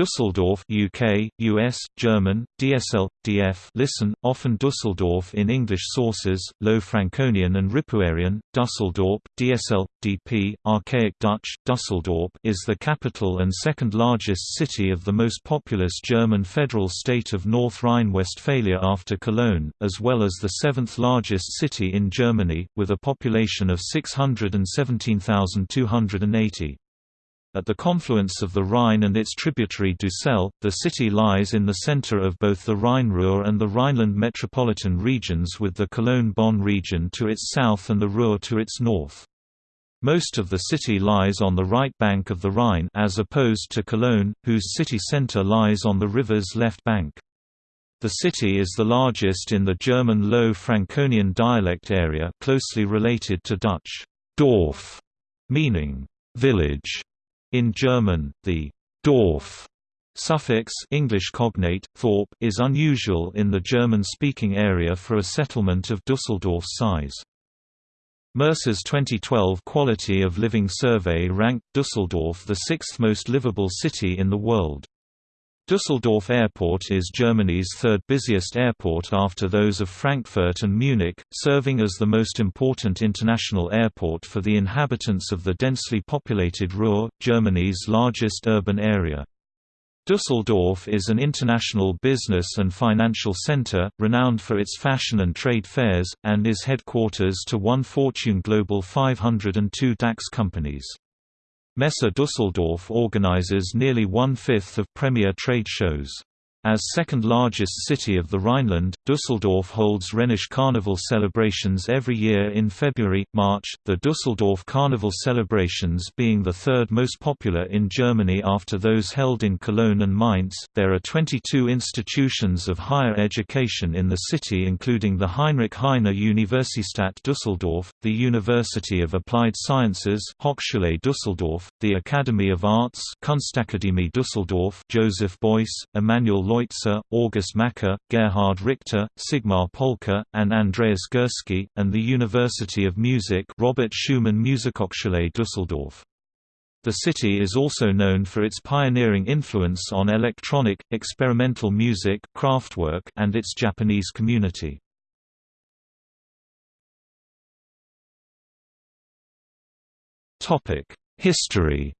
Düsseldorf UK, US, German, DSL, DF listen, often Düsseldorf in English sources, Low Franconian and Ripuarian, Düsseldorf, DSL, DP, Archaic Dutch, Düsseldorf is the capital and second largest city of the most populous German federal state of North Rhine-Westphalia after Cologne, as well as the seventh largest city in Germany, with a population of 617,280. At the confluence of the Rhine and its tributary Dussel, the city lies in the center of both the Rhine-Ruhr and the Rhineland metropolitan regions with the Cologne-Bonn region to its south and the Ruhr to its north. Most of the city lies on the right bank of the Rhine as opposed to Cologne, whose city center lies on the river's left bank. The city is the largest in the German Low Franconian dialect area closely related to Dutch Dorf, meaning village. In German, the Dorf suffix English cognate, Thorp is unusual in the German-speaking area for a settlement of Dusseldorf's size. Mercer's 2012 Quality of Living Survey ranked Dusseldorf the sixth most livable city in the world. Düsseldorf Airport is Germany's third busiest airport after those of Frankfurt and Munich, serving as the most important international airport for the inhabitants of the densely populated Ruhr, Germany's largest urban area. Düsseldorf is an international business and financial center, renowned for its fashion and trade fairs, and is headquarters to one Fortune Global 500 and two DAX companies. Messe Düsseldorf organizes nearly one-fifth of premier trade shows. As second largest city of the Rhineland, Düsseldorf holds Rhenish Carnival celebrations every year in February, March, the Düsseldorf Carnival celebrations being the third most popular in Germany after those held in Cologne and Mainz. There are 22 institutions of higher education in the city including the Heinrich Heine Universität Düsseldorf, the University of Applied Sciences Hochschule Düsseldorf, the Academy of Arts Kunstakademie Düsseldorf Joseph Beuys, Emanuel Leutze, August Macke, Gerhard Richter, Sigmar Polke, and Andreas Gursky, and the University of Music Robert Schumann Musikhochschule Düsseldorf. The city is also known for its pioneering influence on electronic, experimental music Kraftwerk, and its Japanese community. History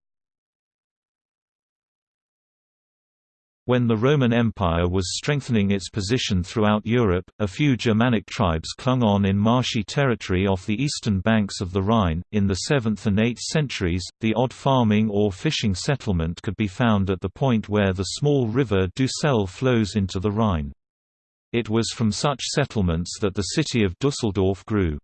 When the Roman Empire was strengthening its position throughout Europe, a few Germanic tribes clung on in marshy territory off the eastern banks of the Rhine. In the 7th and 8th centuries, the odd farming or fishing settlement could be found at the point where the small river Dussel flows into the Rhine. It was from such settlements that the city of Dusseldorf grew.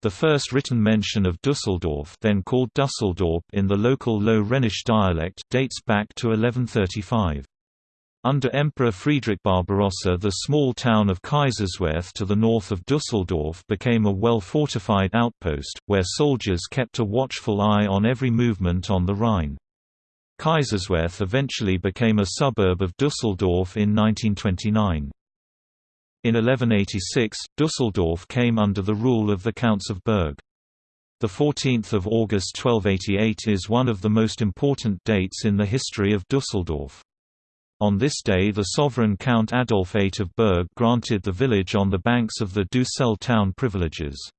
The first written mention of Dusseldorf then called Dusseldorp in the local Low Rhenish dialect dates back to 1135. Under Emperor Friedrich Barbarossa the small town of Kaiserswerth to the north of Dusseldorf became a well-fortified outpost, where soldiers kept a watchful eye on every movement on the Rhine. Kaiserswerth eventually became a suburb of Dusseldorf in 1929. In 1186, Dusseldorf came under the rule of the Counts of Berg. 14 August 1288 is one of the most important dates in the history of Dusseldorf. On this day the sovereign Count Adolf VIII of Berg granted the village on the banks of the Dussel town privileges.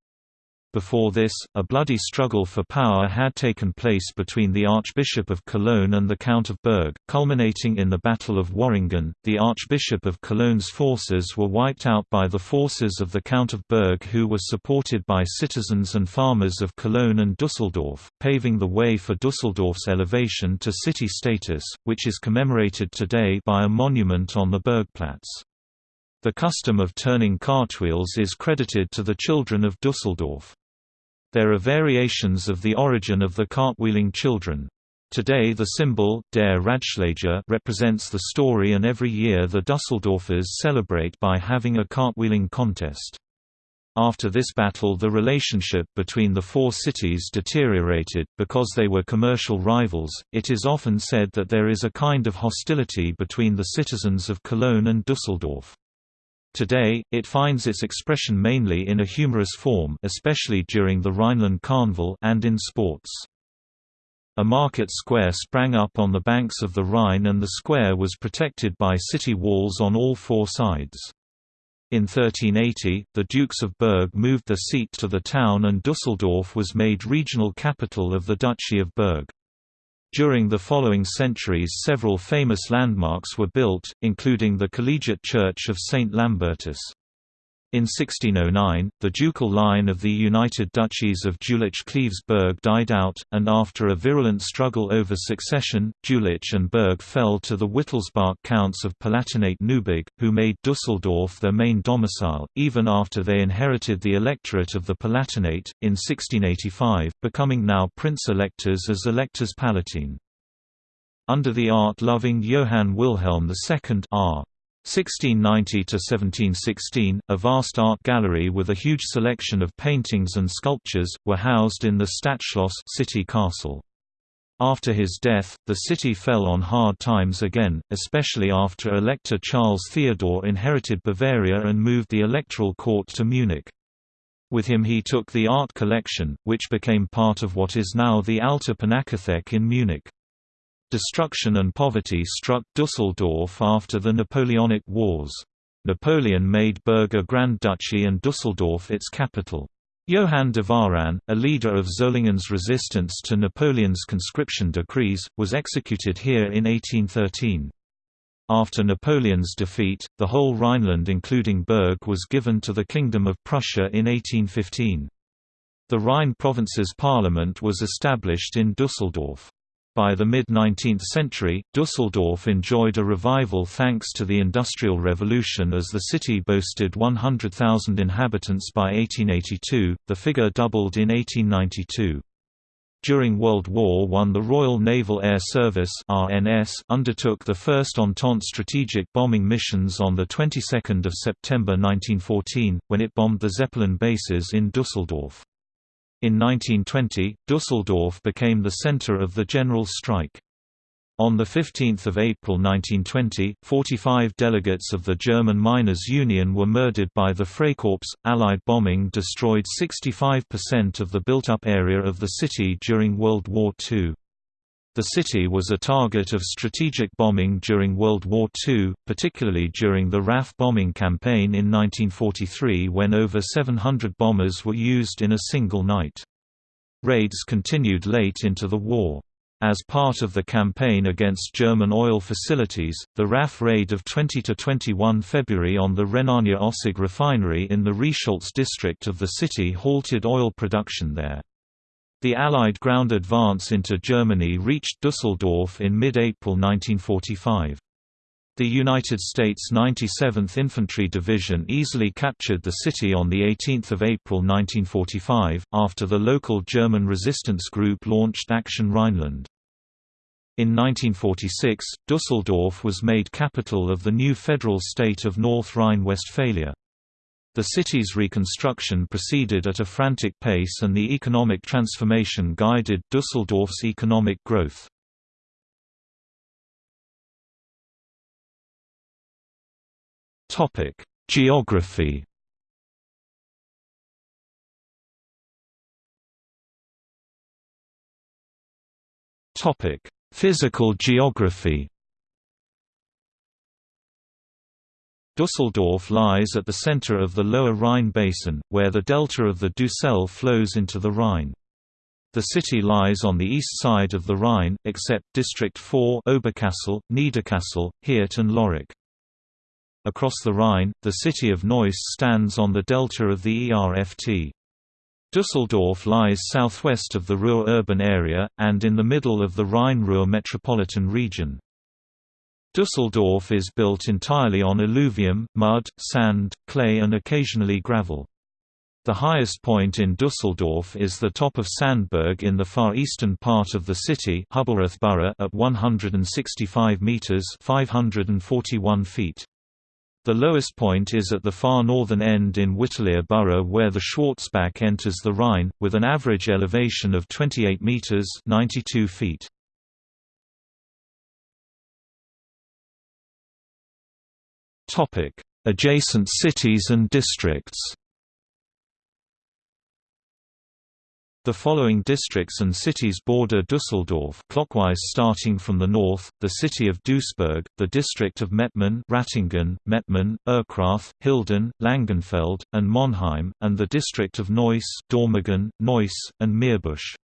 Before this, a bloody struggle for power had taken place between the Archbishop of Cologne and the Count of Berg, culminating in the Battle of Worringen. The Archbishop of Cologne's forces were wiped out by the forces of the Count of Berg, who were supported by citizens and farmers of Cologne and Dusseldorf, paving the way for Dusseldorf's elevation to city status, which is commemorated today by a monument on the Bergplatz. The custom of turning cartwheels is credited to the children of Dusseldorf. There are variations of the origin of the cartwheeling children. Today the symbol, der Radschläger represents the story and every year the Dusseldorfers celebrate by having a cartwheeling contest. After this battle the relationship between the four cities deteriorated, because they were commercial rivals, it is often said that there is a kind of hostility between the citizens of Cologne and Dusseldorf. Today, it finds its expression mainly in a humorous form especially during the Rhineland Carnival and in sports. A market square sprang up on the banks of the Rhine and the square was protected by city walls on all four sides. In 1380, the Dukes of Berg moved their seat to the town and Dusseldorf was made regional capital of the Duchy of Berg. During the following centuries several famous landmarks were built, including the Collegiate Church of St. Lambertus. In 1609, the ducal line of the United Duchies of Jülich-Cleves-Berg died out, and after a virulent struggle over succession, Jülich and Berg fell to the Wittelsbach counts of Palatinate-Neuburg, who made Dusseldorf their main domicile, even after they inherited the electorate of the Palatinate, in 1685, becoming now prince-electors as electors palatine. Under the art-loving Johann Wilhelm II R. 1690–1716, a vast art gallery with a huge selection of paintings and sculptures, were housed in the Stadtschloss city castle. After his death, the city fell on hard times again, especially after Elector Charles Theodore inherited Bavaria and moved the electoral court to Munich. With him he took the art collection, which became part of what is now the Alte Pinakothek in Munich. Destruction and poverty struck Dusseldorf after the Napoleonic Wars. Napoleon made Berg a Grand Duchy and Dusseldorf its capital. Johann de Varan, a leader of Solingen's resistance to Napoleon's conscription decrees, was executed here in 1813. After Napoleon's defeat, the whole Rhineland including Berg was given to the Kingdom of Prussia in 1815. The Rhine province's parliament was established in Dusseldorf. By the mid-19th century, Dusseldorf enjoyed a revival thanks to the Industrial Revolution as the city boasted 100,000 inhabitants by 1882, the figure doubled in 1892. During World War I the Royal Naval Air Service RNAS undertook the first Entente strategic bombing missions on the 22nd of September 1914, when it bombed the Zeppelin bases in Dusseldorf. In 1920, Dusseldorf became the center of the general strike. On 15 April 1920, 45 delegates of the German Miners' Union were murdered by the Freikorps. Allied bombing destroyed 65% of the built-up area of the city during World War II. The city was a target of strategic bombing during World War II, particularly during the RAF bombing campaign in 1943 when over 700 bombers were used in a single night. Raids continued late into the war. As part of the campaign against German oil facilities, the RAF raid of 20–21 February on the Rhenania-Ossag refinery in the Reisholz district of the city halted oil production there. The Allied ground advance into Germany reached Dusseldorf in mid-April 1945. The United States 97th Infantry Division easily captured the city on 18 April 1945, after the local German resistance group launched Action Rhineland. In 1946, Dusseldorf was made capital of the new federal state of North Rhine-Westphalia. The city's reconstruction proceeded at a frantic pace and the economic transformation guided Dusseldorf's economic growth. Topic: Geography Topic: Physical geography Dusseldorf lies at the center of the lower Rhine basin, where the delta of the Dussel flows into the Rhine. The city lies on the east side of the Rhine, except District 4 Oberkassel, Niederkassel, Heerdt and Lörick. Across the Rhine, the city of Neuss stands on the delta of the ERFT. Dusseldorf lies southwest of the Ruhr urban area, and in the middle of the Rhine-Ruhr metropolitan region. Dusseldorf is built entirely on alluvium, mud, sand, clay and occasionally gravel. The highest point in Dusseldorf is the top of Sandberg in the far eastern part of the city at 165 meters (541 feet). The lowest point is at the far northern end in Wittlaer borough where the Schwarzbach enters the Rhine, with an average elevation of 28 meters (92 feet). Topic: Adjacent cities and districts. The following districts and cities border Düsseldorf clockwise starting from the north, the city of Duisburg, the district of Mettmann Ratingen, Mettmann, Erkrath, Hilden, Langenfeld, and Monheim, and the district of Neuss Dormagen, Neuss, and Meerbusch.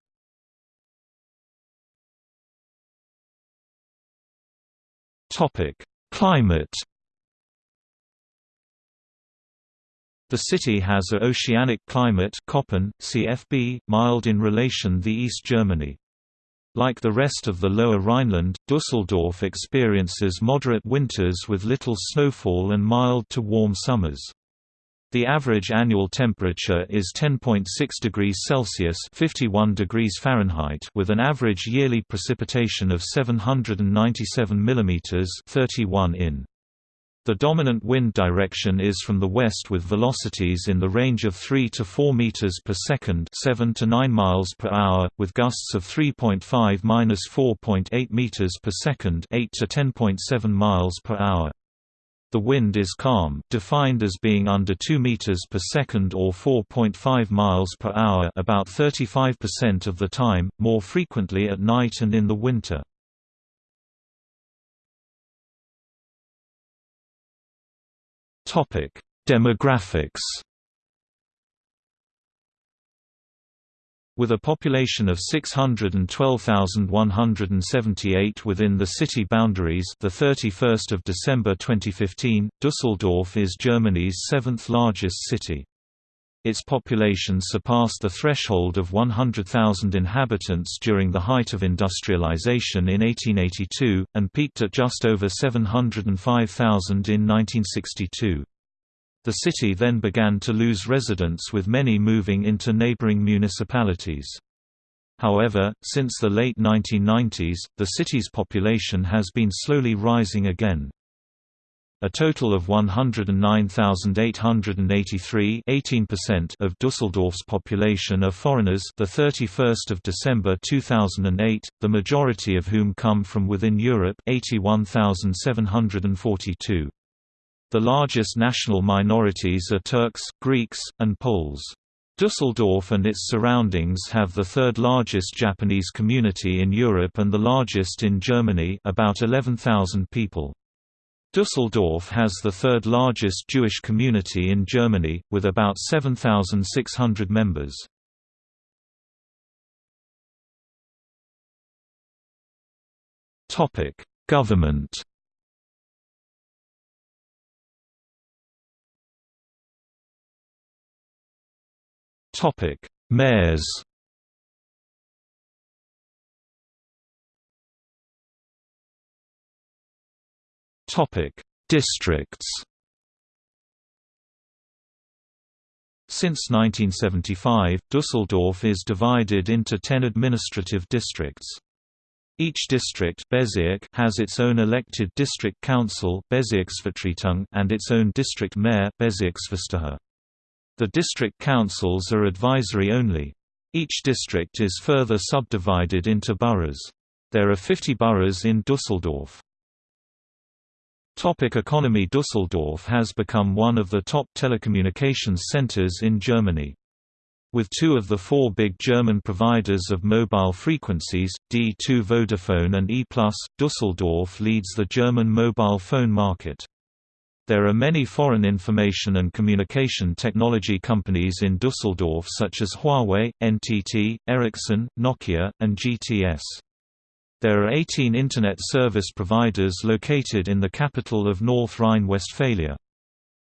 Climate The city has a oceanic climate Köppen, CFB, mild in relation the East Germany. Like the rest of the Lower Rhineland, Düsseldorf experiences moderate winters with little snowfall and mild to warm summers. The average annual temperature is 10.6 degrees Celsius (51 degrees Fahrenheit) with an average yearly precipitation of 797 mm (31 in). The dominant wind direction is from the west with velocities in the range of 3 to 4 meters per second, 7 to 9 miles per hour, with gusts of 3.5-4.8 meters per second, 8 to 10.7 miles per hour. The wind is calm, defined as being under 2 meters per second or 4.5 miles per hour, about 35% of the time, more frequently at night and in the winter. Topic: Demographics. With a population of 612,178 within the city boundaries, the 31st of December 2015, Düsseldorf is Germany's seventh largest city. Its population surpassed the threshold of 100,000 inhabitants during the height of industrialization in 1882, and peaked at just over 705,000 in 1962. The city then began to lose residents with many moving into neighboring municipalities. However, since the late 1990s, the city's population has been slowly rising again. A total of 109,883 18% of Dusseldorf's population are foreigners the 31st of December 2008, the majority of whom come from within Europe 81,742. The largest national minorities are Turks, Greeks, and Poles. Dusseldorf and its surroundings have the third largest Japanese community in Europe and the largest in Germany about 11,000 people. Düsseldorf has the third largest Jewish community in Germany, with about 7,600 members. Government Mayors Topic: Districts. Since 1975, Düsseldorf is divided into 10 administrative districts. Each district has its own elected district council and its own district mayor The district councils are advisory only. Each district is further subdivided into boroughs. There are 50 boroughs in Düsseldorf. Topic economy Düsseldorf has become one of the top telecommunications centers in Germany. With two of the four big German providers of mobile frequencies, D2 Vodafone and E+, Düsseldorf leads the German mobile phone market. There are many foreign information and communication technology companies in Düsseldorf such as Huawei, NTT, Ericsson, Nokia, and GTS. There are 18 Internet service providers located in the capital of North Rhine-Westphalia.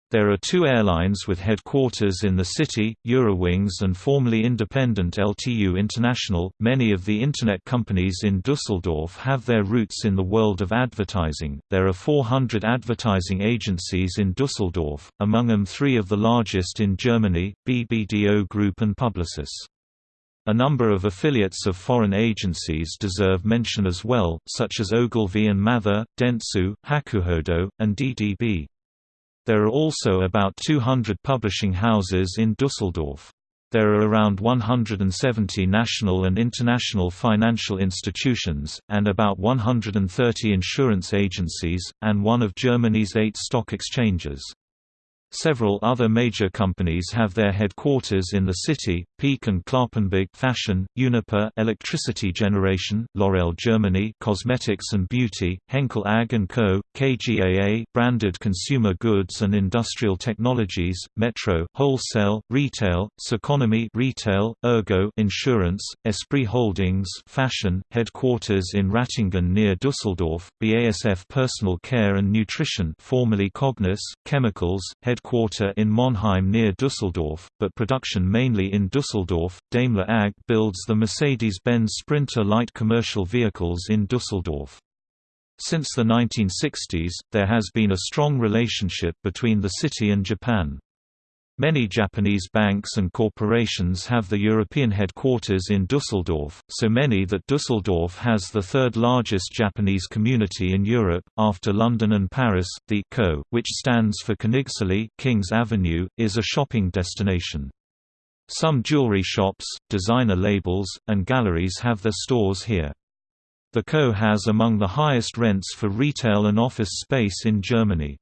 There are two airlines with headquarters in the city, Eurowings and formerly independent LTU International. Many of the Internet companies in Dusseldorf have their roots in the world of advertising. There are 400 advertising agencies in Dusseldorf, among them three of the largest in Germany, BBDO Group and Publicis. A number of affiliates of foreign agencies deserve mention as well, such as Ogilvy and Mather, Dentsu, Hakuhodo, and DDB. There are also about 200 publishing houses in Dusseldorf. There are around 170 national and international financial institutions, and about 130 insurance agencies, and one of Germany's eight stock exchanges. Several other major companies have their headquarters in the city, Peek and Cloppenburg Fashion, Uniper Electricity Generation, L'Oréal Germany Cosmetics and Beauty, Henkel AG & Co., KGaA Branded Consumer Goods and Industrial Technologies, Metro Wholesale, Retail, Ceconomy Retail, Ergo Insurance, Esprit Holdings Fashion, headquarters in Ratingen near Düsseldorf, BASF Personal Care and Nutrition formerly Cognis, Chemicals, head headquarter in Monheim near Düsseldorf, but production mainly in Düsseldorf. Daimler AG builds the Mercedes-Benz Sprinter light commercial vehicles in Düsseldorf. Since the 1960s, there has been a strong relationship between the city and Japan. Many Japanese banks and corporations have the European headquarters in Dusseldorf, so many that Dusseldorf has the third largest Japanese community in Europe, after London and Paris. The Kö, which stands for Königsallee King's Avenue, is a shopping destination. Some jewelry shops, designer labels, and galleries have their stores here. The Kö has among the highest rents for retail and office space in Germany.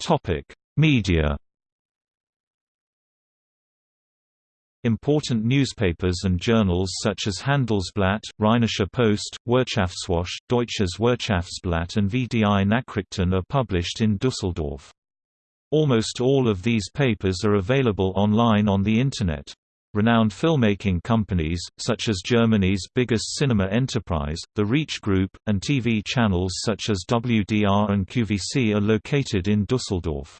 Topic: Media. Important newspapers and journals such as Handelsblatt, Rheinische Post, Wirtschaftswoche, Deutsches Wirtschaftsblatt and VDI Nachrichten are published in Düsseldorf. Almost all of these papers are available online on the Internet. Renowned filmmaking companies, such as Germany's biggest cinema enterprise, the Reach Group, and TV channels such as WDR and QVC are located in Düsseldorf.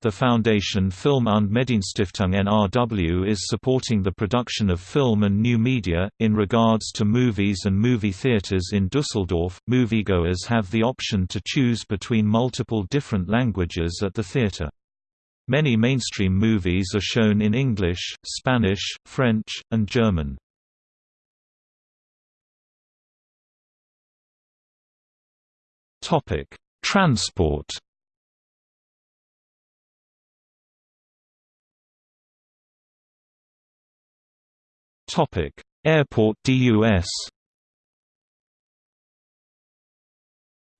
The Foundation Film und Medienstiftung NRW is supporting the production of film and new media. In regards to movies and movie theaters in Düsseldorf, moviegoers have the option to choose between multiple different languages at the theater. Many mainstream movies are shown in English, Spanish, French, and German. Topic: Transport. Topic: Airport DUS.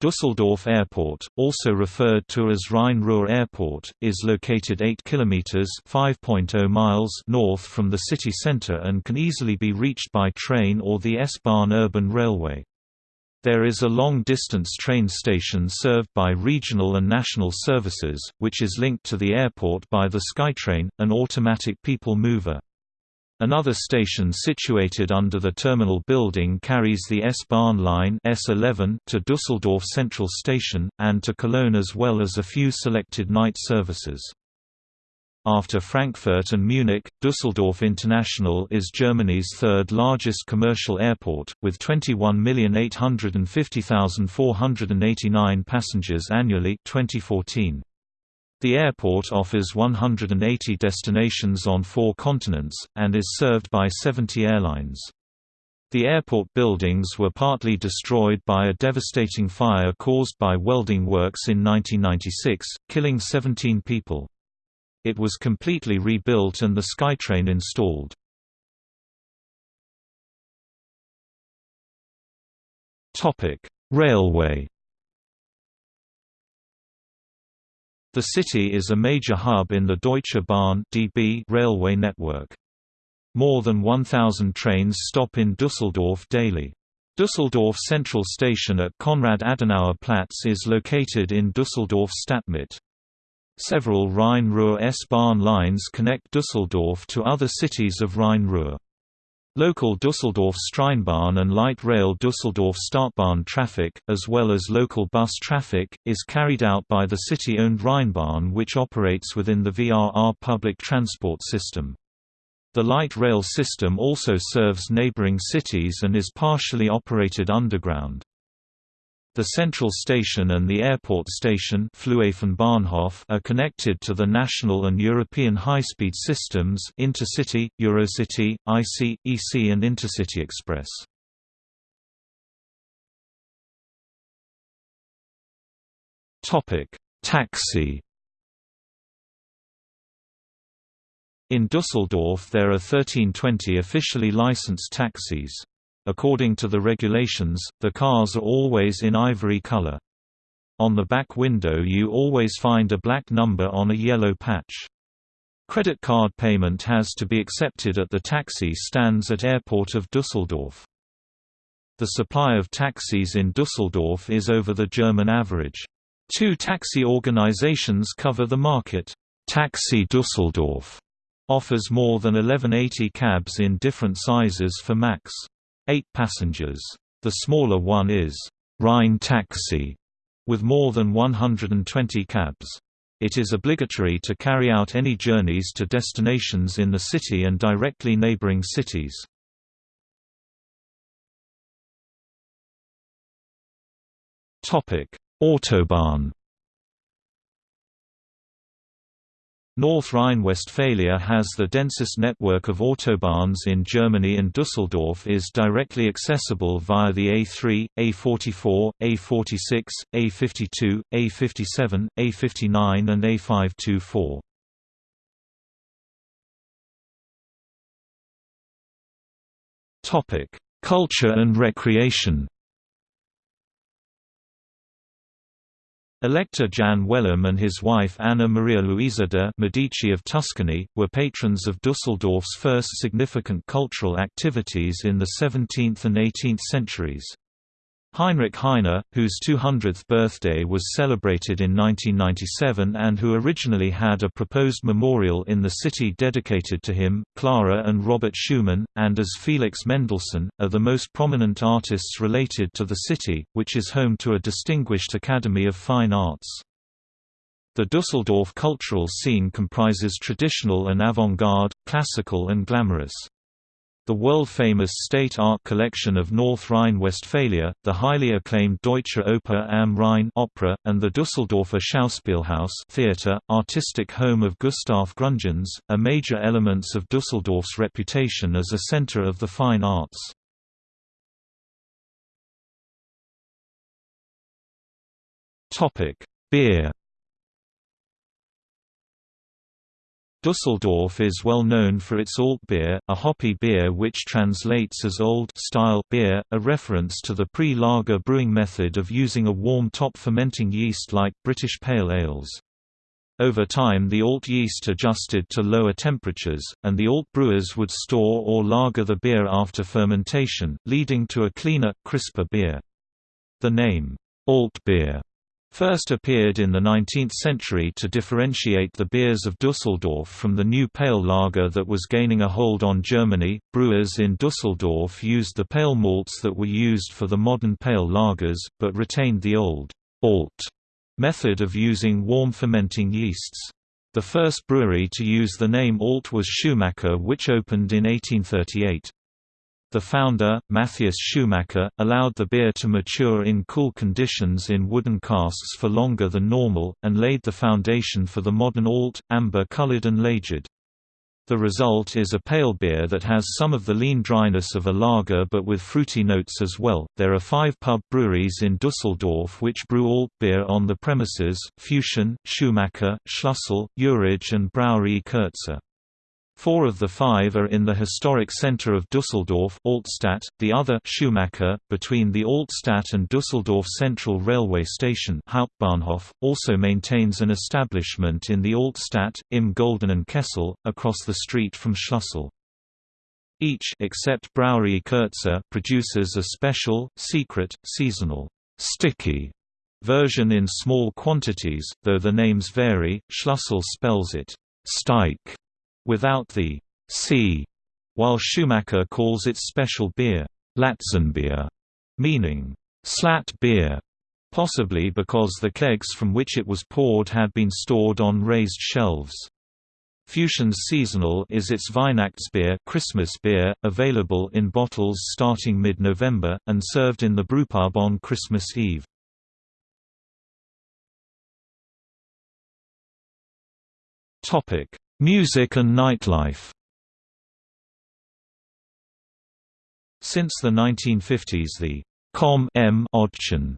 Düsseldorf Airport, also referred to as Rhein-Ruhr Airport, is located 8 km (5.0 miles) north from the city center and can easily be reached by train or the S-Bahn urban railway. There is a long-distance train station served by regional and national services, which is linked to the airport by the SkyTrain, an automatic people mover. Another station situated under the terminal building carries the S-Bahn line S11 to Düsseldorf Central Station, and to Cologne as well as a few selected night services. After Frankfurt and Munich, Düsseldorf International is Germany's third largest commercial airport, with 21,850,489 passengers annually 2014. The airport offers 180 destinations on four continents, and is served by 70 airlines. The airport buildings were partly destroyed by a devastating fire caused by welding works in 1996, killing 17 people. It was completely rebuilt and the SkyTrain installed. Railway The city is a major hub in the Deutsche Bahn (DB) railway network. More than 1,000 trains stop in Düsseldorf daily. Düsseldorf Central Station at Konrad-Adenauer Platz is located in Düsseldorf Stadtmitte. Several Rhein-Ruhr S-Bahn lines connect Düsseldorf to other cities of Rhein-Ruhr. Local Düsseldorf Straßenbahn and light rail Düsseldorf Stadtbahn traffic, as well as local bus traffic, is carried out by the city-owned Rheinbahn which operates within the VRR public transport system. The light rail system also serves neighboring cities and is partially operated underground. The central station and the airport station are connected to the national and European high-speed systems Intercity, Eurocity, IC, EC and Intercity Express. Taxi In Düsseldorf there are 1320 officially licensed taxis. According to the regulations, the cars are always in ivory color. On the back window you always find a black number on a yellow patch. Credit card payment has to be accepted at the taxi stands at airport of Düsseldorf. The supply of taxis in Düsseldorf is over the German average. Two taxi organizations cover the market. Taxi Düsseldorf offers more than 1180 cabs in different sizes for max. 8 passengers. The smaller one is Rhine Taxi, with more than 120 cabs. It is obligatory to carry out any journeys to destinations in the city and directly neighboring cities. Autobahn North Rhine-Westphalia has the densest network of autobahns in Germany and Düsseldorf is directly accessible via the A3, A44, A46, A52, A57, A59 and A524. Culture and recreation Elector Jan Wellem and his wife Anna Maria Luisa de' Medici of Tuscany, were patrons of Dusseldorf's first significant cultural activities in the 17th and 18th centuries. Heinrich Heine, whose 200th birthday was celebrated in 1997 and who originally had a proposed memorial in the city dedicated to him, Clara and Robert Schumann, and as Felix Mendelssohn, are the most prominent artists related to the city, which is home to a distinguished Academy of Fine Arts. The Dusseldorf cultural scene comprises traditional and avant-garde, classical and glamorous. The world-famous state art collection of North Rhine-Westphalia, the highly acclaimed Deutsche Oper am Rhein opera, and the Düsseldorfer Schauspielhaus theater, artistic home of Gustav Gründgens, are major elements of Düsseldorf's reputation as a center of the fine arts. Beer Dusseldorf is well known for its Alt beer, a hoppy beer which translates as old style beer, a reference to the pre-lager brewing method of using a warm top fermenting yeast like British pale ales. Over time the alt yeast adjusted to lower temperatures, and the alt brewers would store or lager the beer after fermentation, leading to a cleaner, crisper beer. The name, alt beer, first appeared in the 19th century to differentiate the beers of Dusseldorf from the new pale lager that was gaining a hold on Germany. Brewers in Dusseldorf used the pale malts that were used for the modern pale lagers, but retained the old alt method of using warm fermenting yeasts. The first brewery to use the name Alt was Schumacher which opened in 1838. The founder, Matthias Schumacher, allowed the beer to mature in cool conditions in wooden casks for longer than normal, and laid the foundation for the modern alt, amber-colored and laged. The result is a pale beer that has some of the lean dryness of a lager but with fruity notes as well. There are five pub breweries in Dusseldorf which brew alt beer on the premises Füchschen, Schumacher, Schlussel, Uerige, and Brauerei Kürzer. Four of the five are in the historic center of Düsseldorf Altstadt, the other Schumacher, between the Altstadt and Düsseldorf Central Railway Station Hauptbahnhof, also maintains an establishment in the Altstadt, im Goldenen Kessel, across the street from Schlussel. Each except Brauerei Kürzer produces a special, secret, seasonal, sticky version in small quantities, though the names vary. Schlussel spells it Steik without the C, while Schumacher calls its special beer Latzenbier, meaning slat beer, possibly because the kegs from which it was poured had been stored on raised shelves. Füchschen's Seasonal is its Weihnachtsbier Christmas beer, available in bottles starting mid-November, and served in the brewpub on Christmas Eve. Music and nightlife Since the 1950s the Kom(m)ödchen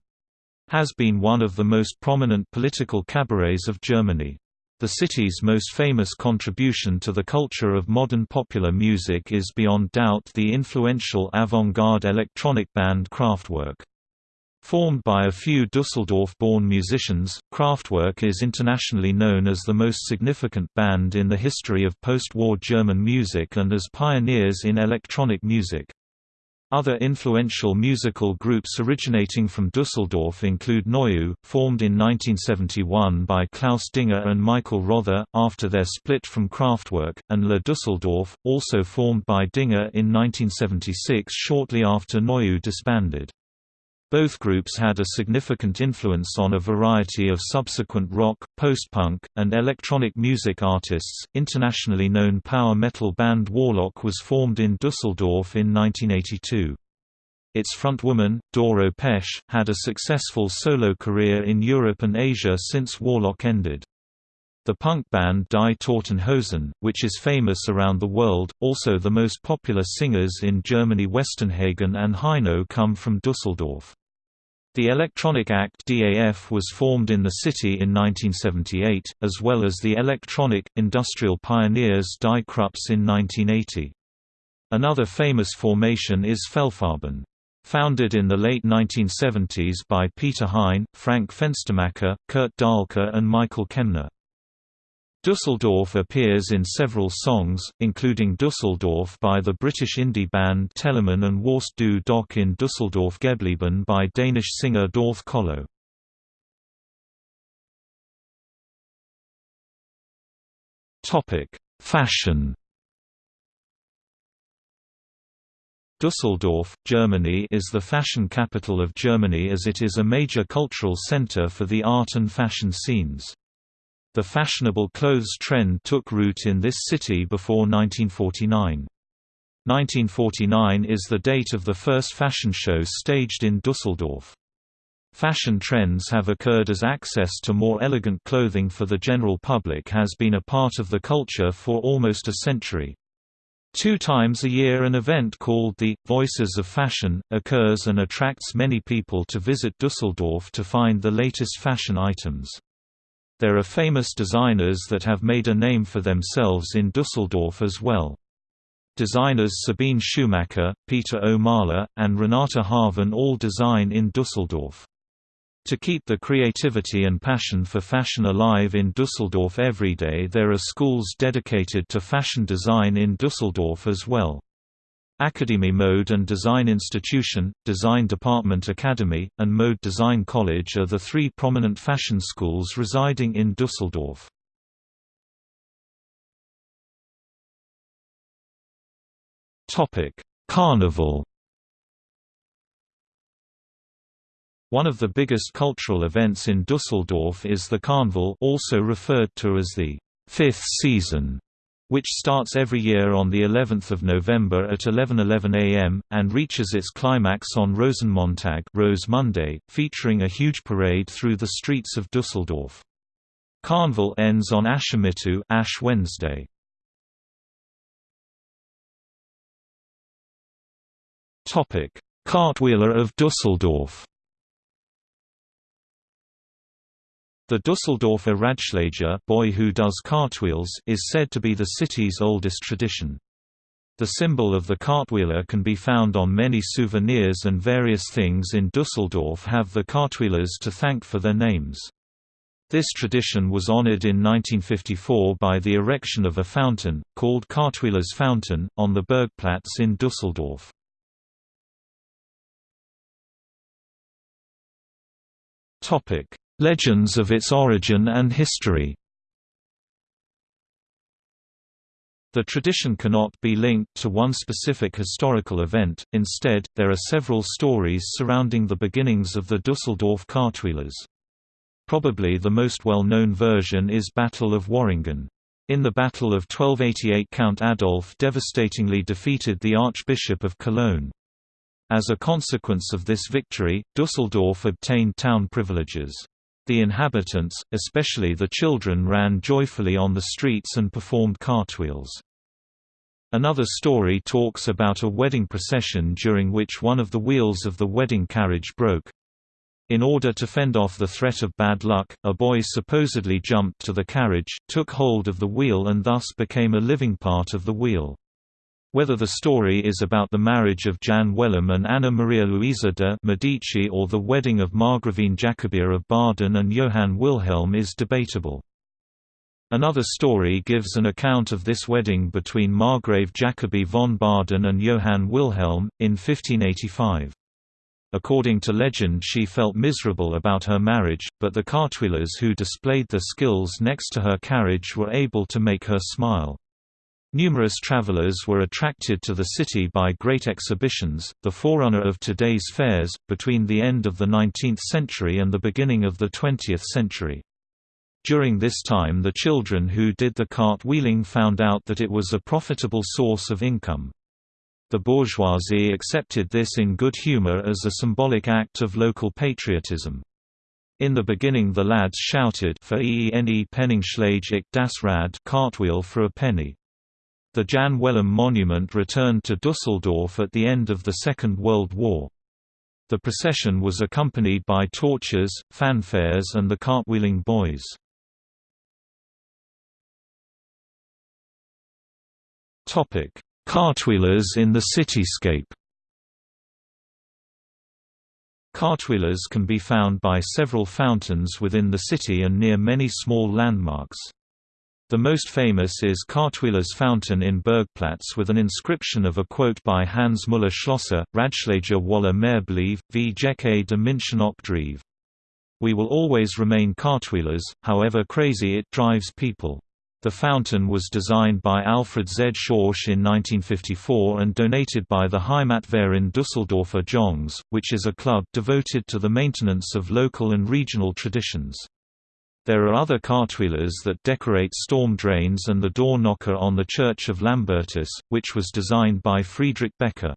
has been one of the most prominent political cabarets of Germany. The city's most famous contribution to the culture of modern popular music is beyond doubt the influential avant-garde electronic band Kraftwerk. Formed by a few Dusseldorf-born musicians, Kraftwerk is internationally known as the most significant band in the history of post-war German music and as pioneers in electronic music. Other influential musical groups originating from Dusseldorf include Neue, formed in 1971 by Klaus Dinger and Michael Rother, after their split from Kraftwerk, and La Dusseldorf, also formed by Dinger in 1976 shortly after Neue disbanded. Both groups had a significant influence on a variety of subsequent rock, post-punk, and electronic music artists. Internationally known power metal band Warlock was formed in Dusseldorf in 1982. Its frontwoman, Doro Pesch, had a successful solo career in Europe and Asia since Warlock ended. The punk band Die Toten Hosen, which is famous around the world, also the most popular singers in Germany Westernhagen and Heino come from Dusseldorf. The electronic act DAF was formed in the city in 1978, as well as the electronic, industrial pioneers Die Krupps in 1980. Another famous formation is Fehlfarben. Founded in the late 1970s by Peter Hein, Frank Fenstermacher, Kurt Dahlke and Michael Kemner. Dusseldorf appears in several songs, including Dusseldorf by the British indie band Teleman and Wärst du Doch in Dusseldorf geblieben by Danish singer Dorthe Kollo. Fashion Dusseldorf, Germany is the fashion capital of Germany as it is a major cultural center for the art and fashion scenes. The fashionable clothes trend took root in this city before 1949. 1949 is the date of the first fashion shows staged in Dusseldorf. Fashion trends have occurred as access to more elegant clothing for the general public has been a part of the culture for almost a century. Two times a year an event called the Voices of Fashion occurs and attracts many people to visit Dusseldorf to find the latest fashion items. There are famous designers that have made a name for themselves in Dusseldorf as well. Designers Sabine Schumacher, Peter O'Mahler, and Renata Harven all design in Dusseldorf. To keep the creativity and passion for fashion alive in Dusseldorf every day there are schools dedicated to fashion design in Dusseldorf as well. Akademie Mode and Design Institution, Design Department Academy, and Mode Design College are the three prominent fashion schools residing in Dusseldorf. Carnival One of the biggest cultural events in Dusseldorf is the Carnival also referred to as the fifth season which starts every year on the 11th of November at 11:11 a.m. and reaches its climax on Rosenmontag, Rose Monday, featuring a huge parade through the streets of Dusseldorf. Carnival ends on Aschermittwoch, Ash Wednesday. Topic: Cartwheeler of Dusseldorf. The Dusseldorfer Radschlager boy who does cartwheels is said to be the city's oldest tradition. The symbol of the cartwheeler can be found on many souvenirs and various things in Dusseldorf have the cartwheelers to thank for their names. This tradition was honored in 1954 by the erection of a fountain, called Cartwheelers Fountain, on the Bergplatz in Dusseldorf. Legends of its origin and history The tradition cannot be linked to one specific historical event, instead, there are several stories surrounding the beginnings of the Dusseldorf cartwheelers. Probably the most well-known version is Battle of Worringen. In the Battle of 1288 Count Adolf devastatingly defeated the Archbishop of Cologne. As a consequence of this victory, Dusseldorf obtained town privileges. The inhabitants, especially the children ran joyfully on the streets and performed cartwheels. Another story talks about a wedding procession during which one of the wheels of the wedding carriage broke. In order to fend off the threat of bad luck, a boy supposedly jumped to the carriage, took hold of the wheel and thus became a living part of the wheel. Whether the story is about the marriage of Jan Wellem and Anna Maria Luisa de' Medici or the wedding of Margravine Jacobea of Baden and Johann Wilhelm is debatable. Another story gives an account of this wedding between Margrave Jacobi von Baden and Johann Wilhelm, in 1585. According to legend she felt miserable about her marriage, but the cartwheelers who displayed their skills next to her carriage were able to make her smile. Numerous travelers were attracted to the city by great exhibitions, the forerunner of today's fairs, between the end of the 19th century and the beginning of the 20th century. During this time the children who did the cart-wheeling found out that it was a profitable source of income. The bourgeoisie accepted this in good humor as a symbolic act of local patriotism. In the beginning the lads shouted for eene Penningslage ik das Rad cartwheel for a penny. The Jan Wellem monument returned to Dusseldorf at the end of the Second World War. The procession was accompanied by torches, fanfares and the cartwheeling boys. Cartwheelers in the cityscape Cartwheelers can be found by several fountains within the city and near many small landmarks. The most famous is Cartwheeler's Fountain in Bergplatz with an inscription of a quote by Hans Müller Schlosser, Radschläger Waller Mehrblieb, v Jecke de München Opdrieve. We will always remain cartwheelers, however crazy it drives people. The fountain was designed by Alfred Z. Schorsch in 1954 and donated by the Heimatverein Düsseldorfer Jongs, which is a club devoted to the maintenance of local and regional traditions. There are other cartwheelers that decorate storm drains and the door knocker on the Church of Lambertus, which was designed by Friedrich Becker.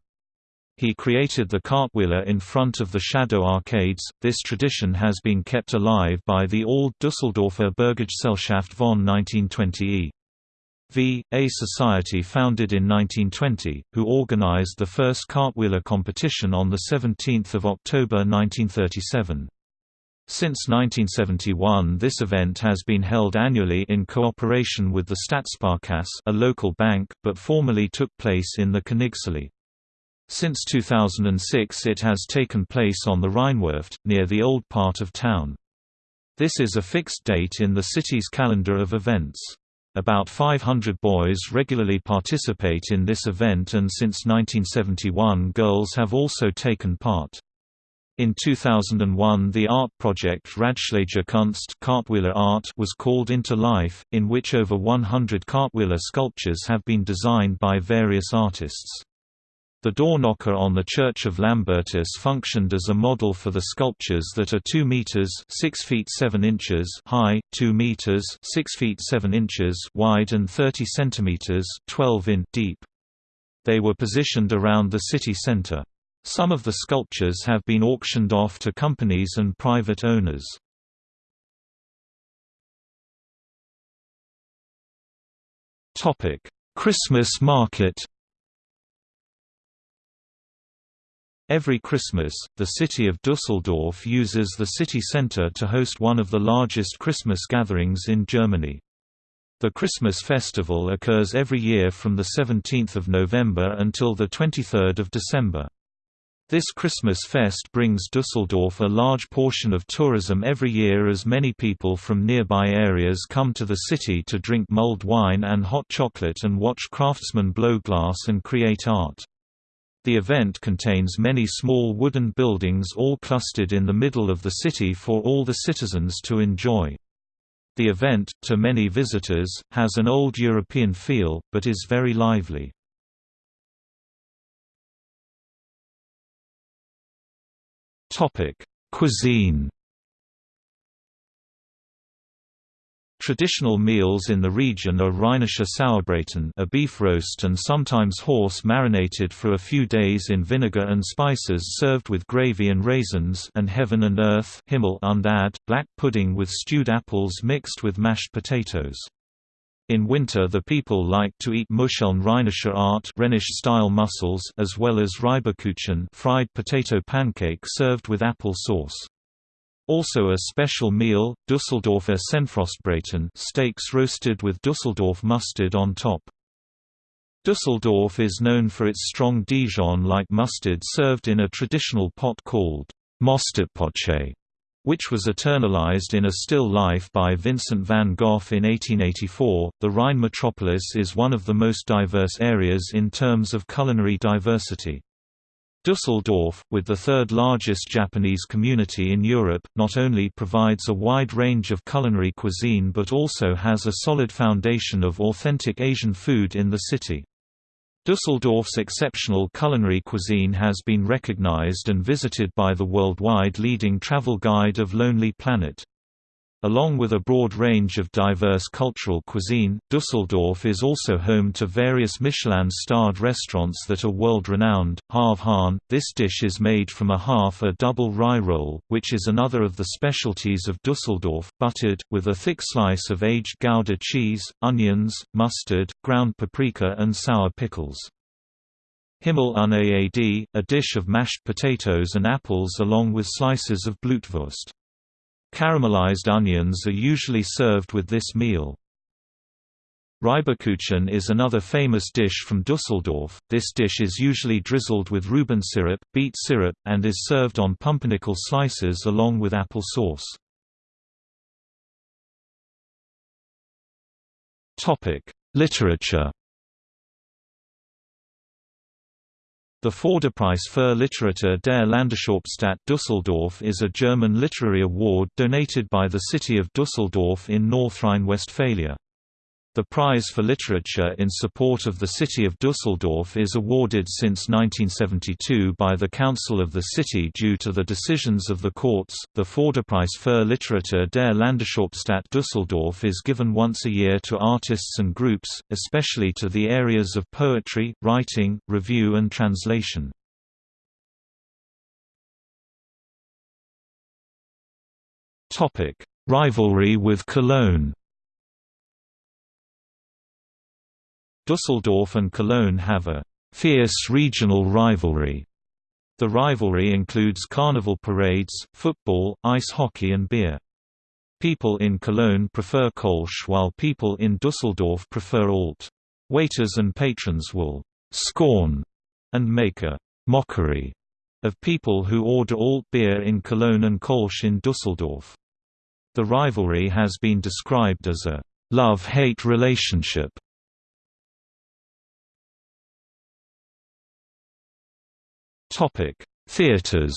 He created the cartwheeler in front of the shadow arcades. This tradition has been kept alive by the Old Düsseldorfer Berggesellschaft von 1920e. V. A society founded in 1920, who organized the first cartwheeler competition on 17 October 1937. Since 1971 this event has been held annually in cooperation with the Stadtsparkasse a local bank, but formerly took place in the Königsallee. Since 2006 it has taken place on the Rheinwerft, near the old part of town. This is a fixed date in the city's calendar of events. About 500 boys regularly participate in this event and since 1971 girls have also taken part. In 2001 the art project Radschläger Kunst Cartwheeler Art was called into life, in which over 100 cartwheeler sculptures have been designed by various artists. The door knocker on the Church of Lambertus functioned as a model for the sculptures that are 2 meters (6 feet 7 inches) high, 2 meters (6 feet 7 inches) wide and 30 centimeters (12 in) deep. They were positioned around the city center. Some of the sculptures have been auctioned off to companies and private owners. Christmas market Every Christmas, the city of Dusseldorf uses the city center to host one of the largest Christmas gatherings in Germany. The Christmas festival occurs every year from 17 November until 23 December. This Christmas fest brings Dusseldorf a large portion of tourism every year as many people from nearby areas come to the city to drink mulled wine and hot chocolate and watch craftsmen blow glass and create art. The event contains many small wooden buildings all clustered in the middle of the city for all the citizens to enjoy. The event, to many visitors, has an old European feel, but is very lively. Topic: Cuisine. Traditional meals in the region are Rheinische Sauerbraten a beef roast and sometimes horse marinated for a few days in vinegar and spices served with gravy and raisins and heaven and earth Himmel und Erde, black pudding with stewed apples mixed with mashed potatoes. In winter the people like to eat Muscheln Rheinischer Art Rhenish-style mussels as well as Reibekuchen fried potato pancake served with apple sauce. Also a special meal, Düsseldorfer Senfrostbraten steaks roasted with Düsseldorf mustard on top. Düsseldorf is known for its strong Dijon-like mustard served in a traditional pot called Mosterdpotje, which was eternalized in a still life by Vincent van Gogh in 1884. The Rhine metropolis is one of the most diverse areas in terms of culinary diversity. Düsseldorf, with the third largest Japanese community in Europe, not only provides a wide range of culinary cuisine but also has a solid foundation of authentic Asian food in the city. Düsseldorf's exceptional culinary cuisine has been recognized and visited by the worldwide leading travel guide of Lonely Planet. Along with a broad range of diverse cultural cuisine, Düsseldorf is also home to various Michelin-starred restaurants that are world-renowned. Halve Hahn, this dish is made from a half a double rye roll, which is another of the specialties of Düsseldorf, buttered, with a thick slice of aged Gouda cheese, onions, mustard, ground paprika and sour pickles. Himmel un Ääd, a dish of mashed potatoes and apples along with slices of blutwurst. Caramelized onions are usually served with this meal. Reibekuchen is another famous dish from Dusseldorf. This dish is usually drizzled with Reuben syrup, beet syrup, and is served on pumpernickel slices along with apple sauce. Topic: Literature The Förderpreis für Literatur der Landeshauptstadt Düsseldorf is a German literary award donated by the city of Düsseldorf in North Rhine-Westphalia. The Prize for Literature in support of the city of Düsseldorf is awarded since 1972 by the Council of the city due to the decisions of the courts. The Förderpreis für Literatur der Landeshauptstadt Düsseldorf is given once a year to artists and groups, especially to the areas of poetry, writing, review, and translation. Rivalry with Cologne. Düsseldorf and Cologne have a fierce regional rivalry. The rivalry includes carnival parades, football, ice hockey and beer. People in Cologne prefer Kolsch while people in Düsseldorf prefer Alt. Waiters and patrons will «scorn» and make a «mockery» of people who order Alt beer in Cologne and Kolsch in Düsseldorf. The rivalry has been described as a «love-hate relationship» Theaters.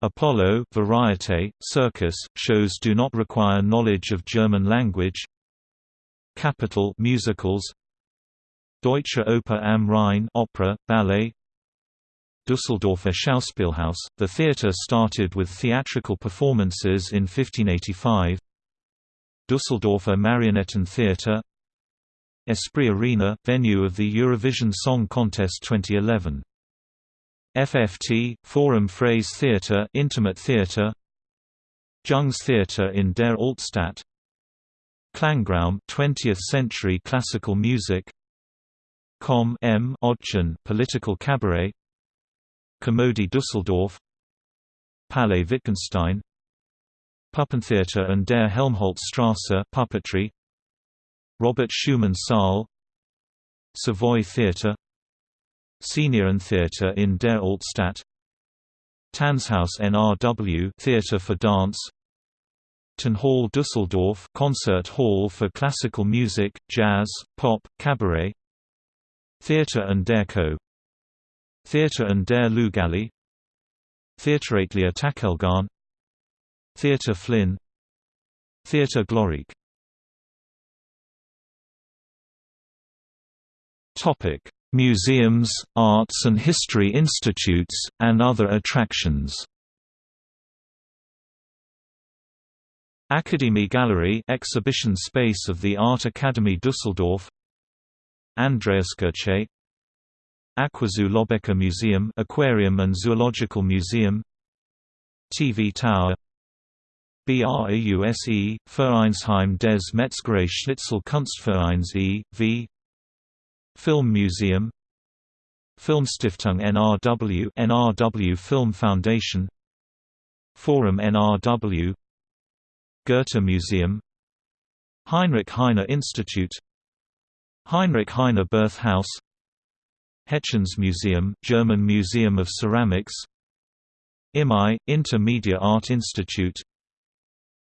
Apollo, Variete, Circus shows do not require knowledge of German language. Capitol musicals. Deutsche Oper am Rhein opera, ballet. Düsseldorfer Schauspielhaus. The theatre started with theatrical performances in 1585. Düsseldorfer Marionettentheater Esprit Arena, venue of the Eurovision Song Contest 2011. FFT, Forum Freies Theatre Intimate Theatre. Jungs Theatre in der Altstadt. Klangraum 20th century classical music. Kom(m)ödchen political cabaret. Komödie Düsseldorf. Palais Wittgenstein. Puppentheater an der Helmholtzstraße puppetry Robert Schumann Saal Savoy Theatre Senior Theatre in der Altstadt Tanzhaus NRW Theatre for Dance Tonhalle Düsseldorf Concert Hall for Classical Music, Jazz, Pop, Cabaret Theater an der Kö Theater an der Luegallee Theatratelier Takelgarn Theater FLIN Theater Glorick Topic: Museums, arts and history institutes, and other attractions. Akademie Gallery exhibition space of the Art Academy Düsseldorf Andreaskirche Aquazoo Löbbecke Museum Aquarium and Zoological Museum TV Tower BRAUSE, Vereinsheim des Metzgerei Schnitzel Kunstvereins e.V. Film Museum Filmstiftung NRW NRW Film Foundation Forum NRW Goethe Museum Heinrich Heine Institute Heinrich Heine Birth House Hetjens Museum, German Museum of Ceramics IMI, Intermedia Art Institute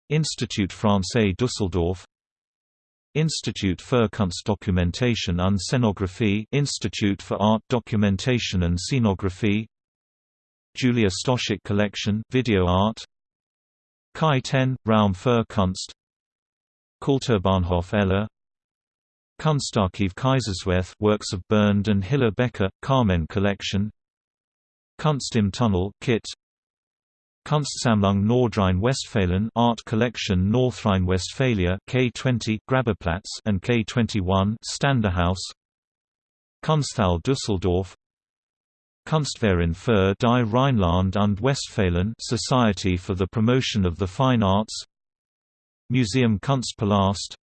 Institut Français Düsseldorf Institut für Kunstdokumentation und Szenographie Institute for Art Documentation and Scenography. Julia Stoschek Collection Video Art. Kai 10 Raum für Kunst. Kulturbahnhof Eller. Kunstarchiv Kaiserswerth Works of Bernd and Hilla Becher Carmen Collection. Kunst im Tunnel Kit Kunstsammlung Nordrhein-Westfalen Art Collection Nordrhein-Westphalia K20 Grabbeplatz and K21 Ständehaus. Kunsthalle Düsseldorf. Kunstverein für die Rheinland und Westfalen Society for the Promotion of the Fine Arts. Museum Kunstpalast.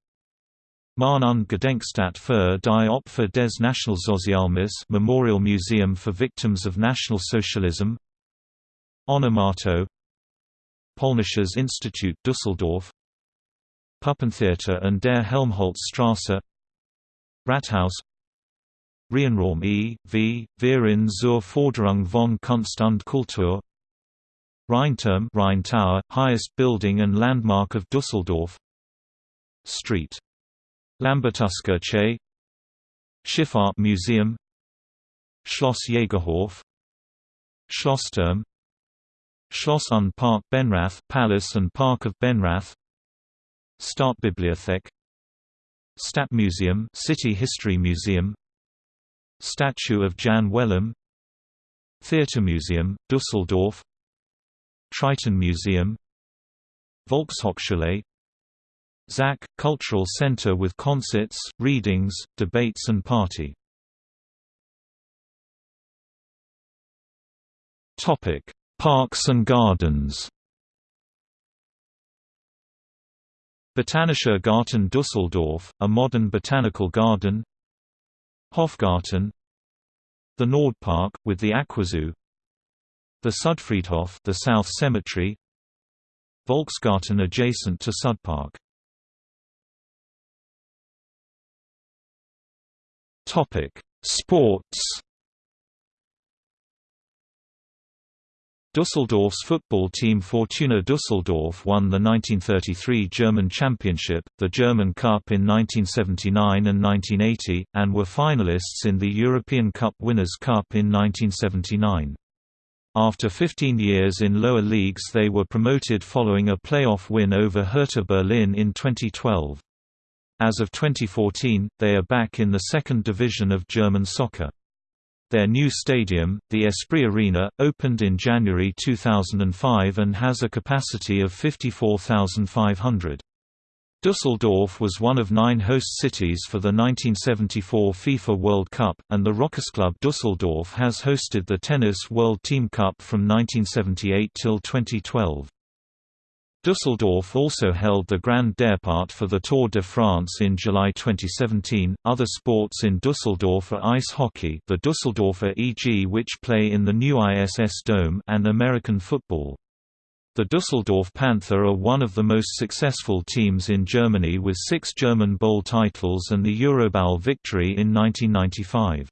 Mahn und Gedenkstätte für die Opfer des Nationalsozialismus Memorial Museum for Victims of National Socialism Onomato Polnisches Institut Düsseldorf Puppentheater an der Helmholtzstraße Rathaus Reihenraum e. v. Verein zur Forderung von Kunst und Kultur Rheinturm Rhine Tower, highest building and landmark of Düsseldorf Street. Lambertuskirche Schifffahrt Museum Schloss Jägerhof Schlossturm Schloss und Park Benrath Palace and Park of Benrath. Stadtbibliothek Stadtmuseum City History Museum. Statue of Jan Wellem. Theatermuseum, Düsseldorf. Triton Museum. Volkshochschule. ZAC – Cultural Center with concerts, readings, debates and party Parks and gardens. Botanischer Garten Düsseldorf, a modern botanical garden. Hofgarten. The Nordpark, with the Aquazoo. The Südfriedhof the South Cemetery. Volksgarten adjacent to Südpark Topic: Sports Düsseldorf's football team Fortuna Düsseldorf won the 1933 German Championship, the German Cup in 1979 and 1980, and were finalists in the European Cup Winners' Cup in 1979. After 15 years in lower leagues they were promoted following a playoff win over Hertha Berlin in 2012. As of 2014, they are back in the second division of German soccer. Their new stadium, the Esprit Arena, opened in January 2005 and has a capacity of 54,500. Düsseldorf was one of nine host cities for the 1974 FIFA World Cup, and the Rochusclub Düsseldorf has hosted the Tennis World Team Cup from 1978 till 2012. Düsseldorf also held the Grand Départ for the Tour de France in July 2017. Other sports in Düsseldorf are ice hockey, the Düsseldorfer EG, which play in the new ISS Dome, and American football. The Düsseldorf Panther are one of the most successful teams in Germany with six German Bowl titles and the Eurobowl victory in 1995.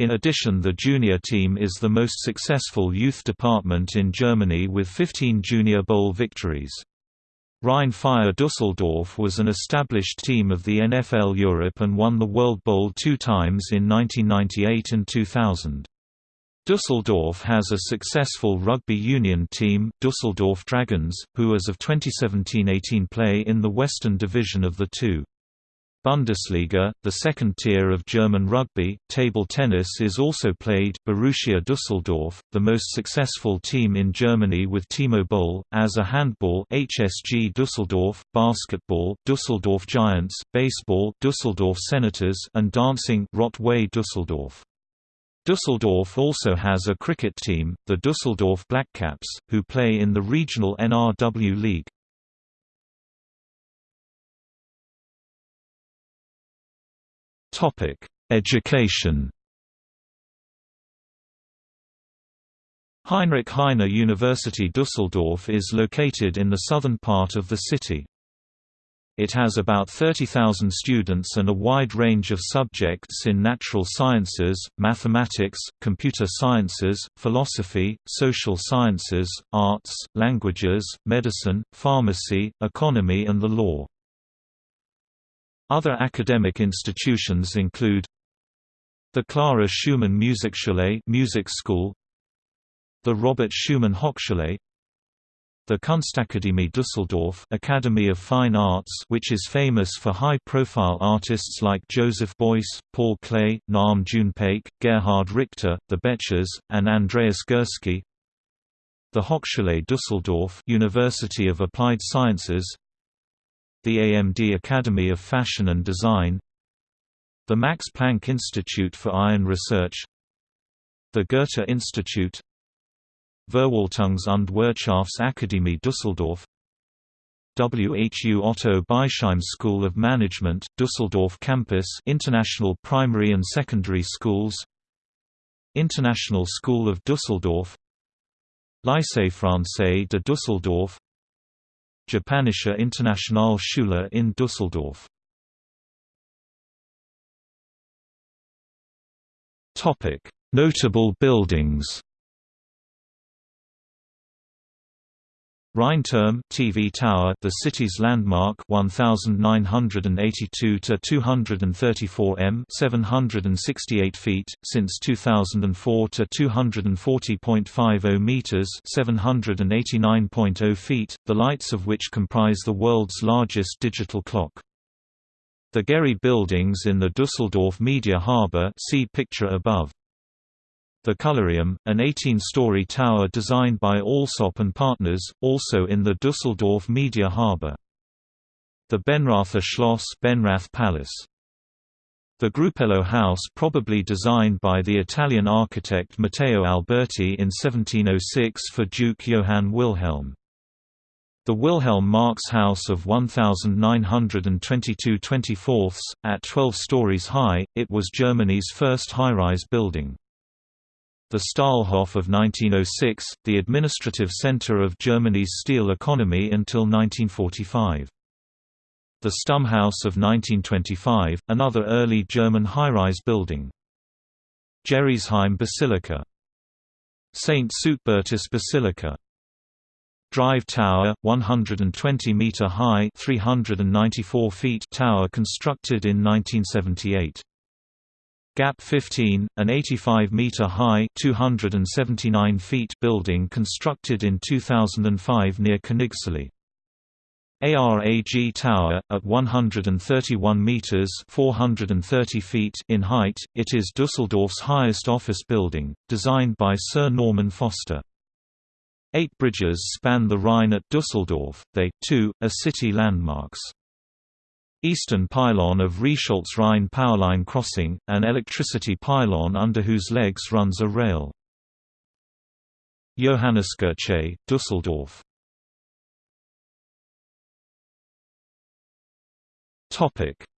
In addition the junior team is the most successful youth department in Germany with 15 Junior Bowl victories. Rhein-Fire Düsseldorf was an established team of the NFL Europe and won the World Bowl two times in 1998 and 2000. Düsseldorf has a successful rugby union team, Düsseldorf Dragons, who as of 2017–18 play in the Western Division of the two. Bundesliga, the second tier of German rugby, table tennis is also played Borussia Düsseldorf, the most successful team in Germany with Timo Boll, as a handball HSG Düsseldorf, basketball Düsseldorf Giants, baseball Düsseldorf Senators and dancing Rot-Weiss Düsseldorf. Düsseldorf also has a cricket team, the Düsseldorf Blackcaps, who play in the regional NRW League. Topic: Education. Heinrich Heine University Düsseldorf is located in the southern part of the city. It has about 30,000 students and a wide range of subjects in natural sciences, mathematics, computer sciences, philosophy, social sciences, arts, languages, medicine, pharmacy, economy and the law. Other academic institutions include the Clara Schumann Musikschule music school, the Robert Schumann Hochschule the Kunstakademie Düsseldorf Academy of Fine Arts which is famous for high-profile artists like Joseph Beuys, Paul Klee, Nam June Paik, Gerhard Richter, the Bechers, and Andreas Gursky the Hochschule Düsseldorf University of Applied Sciences the AMD Academy of Fashion and Design the Max Planck Institute for Iron Research the Goethe Institute Verwaltungs- und Wirtschaftsakademie Düsseldorf WHU Otto Beisheim School of Management, Düsseldorf Campus International Primary and Secondary Schools International School of Düsseldorf Lycée Français de Düsseldorf Japanische Internationalschule in Düsseldorf. Notable buildings Rheinturm TV tower, the city's landmark, 1982 to 234 m, 768 feet, since 2004 to 240.50 meters, 789.0 feet, the lights of which comprise the world's largest digital clock. The Gehry buildings in the Düsseldorf Media Harbor, see picture above. The Colorium, an 18-story tower designed by Alsop and Partners, also in the Düsseldorf Media Harbour. The Benrather Schloss Benrath Palace. The Grupello House probably designed by the Italian architect Matteo Alberti in 1706 for Duke Johann Wilhelm. The Wilhelm Marx House of 1922 24 at 12 stories high, it was Germany's first high-rise building. The Stahlhof of 1906, the administrative center of Germany's steel economy until 1945. The Stammhaus of 1925, another early German high-rise building. Gerresheim Basilica St. Suitbertus Basilica Drive Tower, 120 meter high, 394 feet tower constructed in 1978. Gap 15, an 85-meter-high (279 feet) building constructed in 2005 near Königsallée. ARAG Tower, at 131 meters (430 feet) in height, it is Düsseldorf's highest office building, designed by Sir Norman Foster. Eight bridges span the Rhine at Düsseldorf, they, too, are city landmarks. Eastern pylon of Reisholz-Rhein powerline crossing, an electricity pylon under whose legs runs a rail. Johanniskirche, Düsseldorf.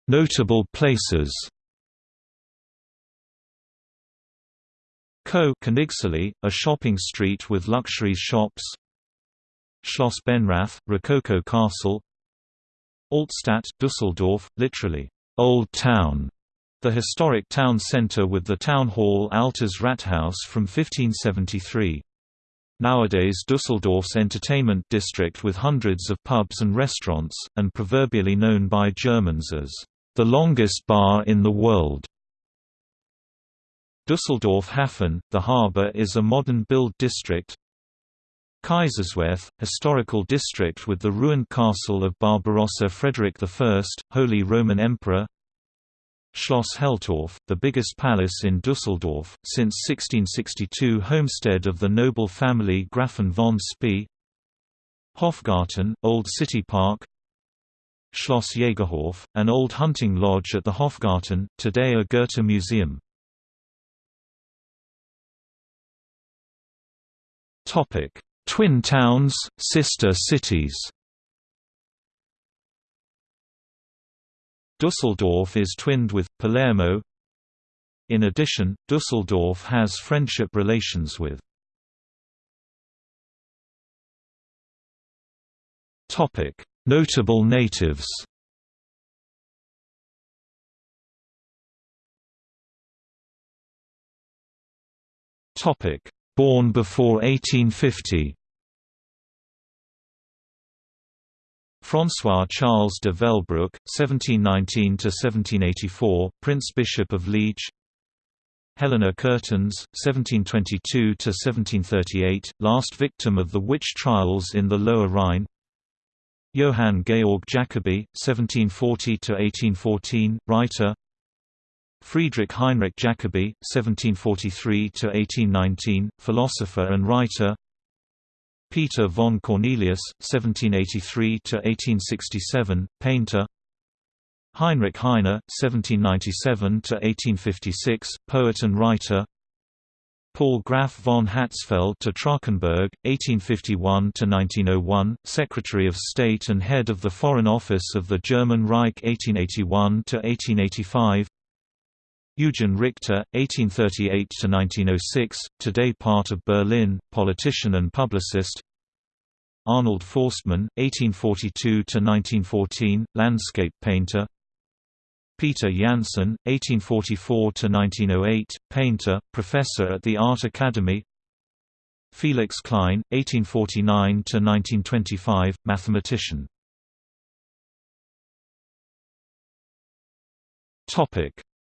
Notable places Kö. Königsallée, a shopping street with luxury shops. Schloss Benrath, Rococo Castle Altstadt, Düsseldorf, literally, Old Town, the historic town centre with the town hall Altes Rathaus from 1573. Nowadays Düsseldorf's entertainment district with hundreds of pubs and restaurants, and proverbially known by Germans as, "...the longest bar in the world." Düsseldorf Hafen, the harbour is a modern build district, Kaiserswerth, historical district with the ruined castle of Barbarossa Frederick I, Holy Roman Emperor. Schloss Heltorf, the biggest palace in Düsseldorf, since 1662 homestead of the noble family Grafen von Spee. Hofgarten, Old City Park. Schloss Jägerhof, an old hunting lodge at the Hofgarten, today a Goethe museum. Topic Twin towns, sister cities. Dusseldorf is twinned with, Palermo. In addition, Dusseldorf has friendship relations with Notable natives Born before 1850 François Charles de Velbrouck, 1719–1784, Prince Bishop of Liege. Helena Curtens, 1722–1738, last victim of the witch trials in the Lower Rhine. Johann Georg Jacobi, 1740–1814, writer. Friedrich Heinrich Jacobi, 1743–1819, philosopher and writer Peter von Cornelius, 1783–1867, painter. Heinrich Heine, 1797–1856, poet and writer. Paul Graf von Hatzfeld to Trachenberg, 1851–1901, Secretary of State and head of the Foreign Office of the German Reich 1881–1885 Eugen Richter, 1838–1906, today part of Berlin, politician and publicist. Arnold Forstmann, 1842–1914, landscape painter. Peter Janssen, 1844–1908, painter, professor at the Art Academy. Felix Klein, 1849–1925, mathematician